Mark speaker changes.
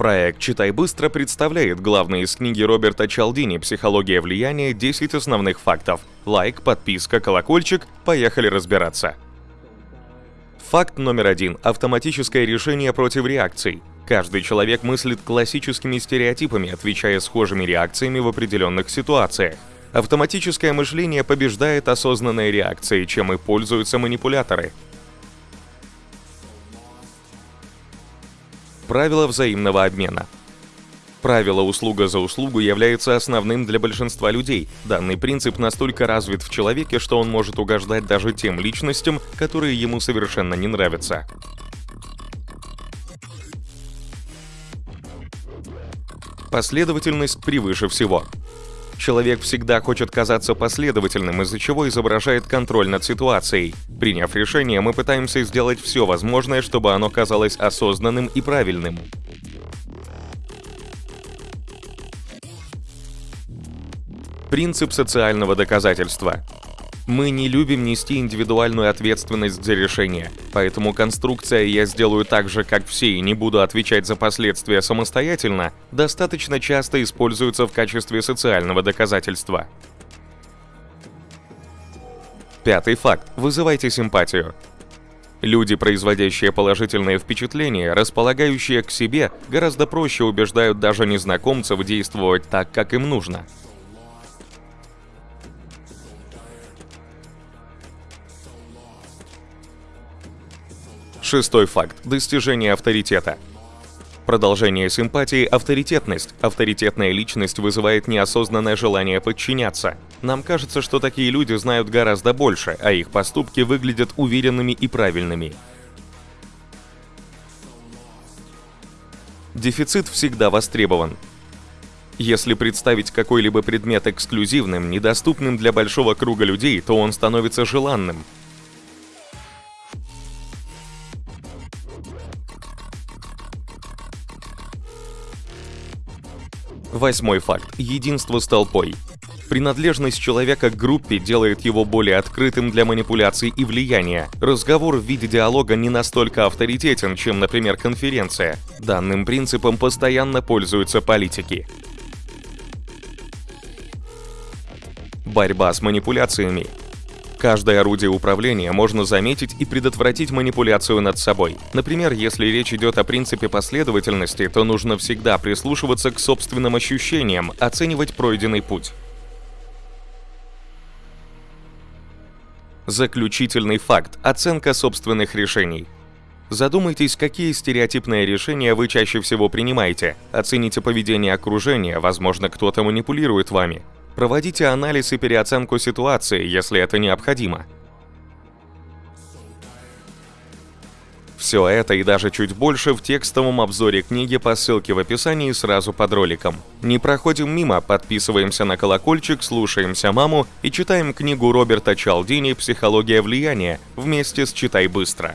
Speaker 1: Проект «Читай быстро» представляет главные из книги Роберта Чалдини «Психология влияния. 10 основных фактов». Лайк, подписка, колокольчик. Поехали разбираться. Факт номер один. Автоматическое решение против реакций. Каждый человек мыслит классическими стереотипами, отвечая схожими реакциями в определенных ситуациях. Автоматическое мышление побеждает осознанные реакции, чем и пользуются манипуляторы. Правило взаимного обмена. Правило «услуга за услугу» является основным для большинства людей. Данный принцип настолько развит в человеке, что он может угождать даже тем личностям, которые ему совершенно не нравятся. Последовательность превыше всего. Человек всегда хочет казаться последовательным, из-за чего изображает контроль над ситуацией. Приняв решение, мы пытаемся сделать все возможное, чтобы оно казалось осознанным и правильным. Принцип социального доказательства. Мы не любим нести индивидуальную ответственность за решение, поэтому конструкция «я сделаю так же, как все и не буду отвечать за последствия самостоятельно» достаточно часто используется в качестве социального доказательства. Пятый факт. Вызывайте симпатию. Люди, производящие положительные впечатления, располагающие к себе, гораздо проще убеждают даже незнакомцев действовать так, как им нужно – Шестой факт. Достижение авторитета. Продолжение симпатии – авторитетность. Авторитетная личность вызывает неосознанное желание подчиняться. Нам кажется, что такие люди знают гораздо больше, а их поступки выглядят уверенными и правильными. Дефицит всегда востребован. Если представить какой-либо предмет эксклюзивным, недоступным для большого круга людей, то он становится желанным. Восьмой факт. Единство с толпой. Принадлежность человека к группе делает его более открытым для манипуляций и влияния. Разговор в виде диалога не настолько авторитетен, чем, например, конференция. Данным принципом постоянно пользуются политики. Борьба с манипуляциями. Каждое орудие управления можно заметить и предотвратить манипуляцию над собой. Например, если речь идет о принципе последовательности, то нужно всегда прислушиваться к собственным ощущениям, оценивать пройденный путь. Заключительный факт – оценка собственных решений. Задумайтесь, какие стереотипные решения вы чаще всего принимаете. Оцените поведение окружения, возможно, кто-то манипулирует вами. Проводите анализ и переоценку ситуации, если это необходимо. Все это и даже чуть больше в текстовом обзоре книги по ссылке в описании сразу под роликом. Не проходим мимо, подписываемся на колокольчик, слушаемся маму и читаем книгу Роберта Чалдини «Психология влияния» вместе с «Читай быстро».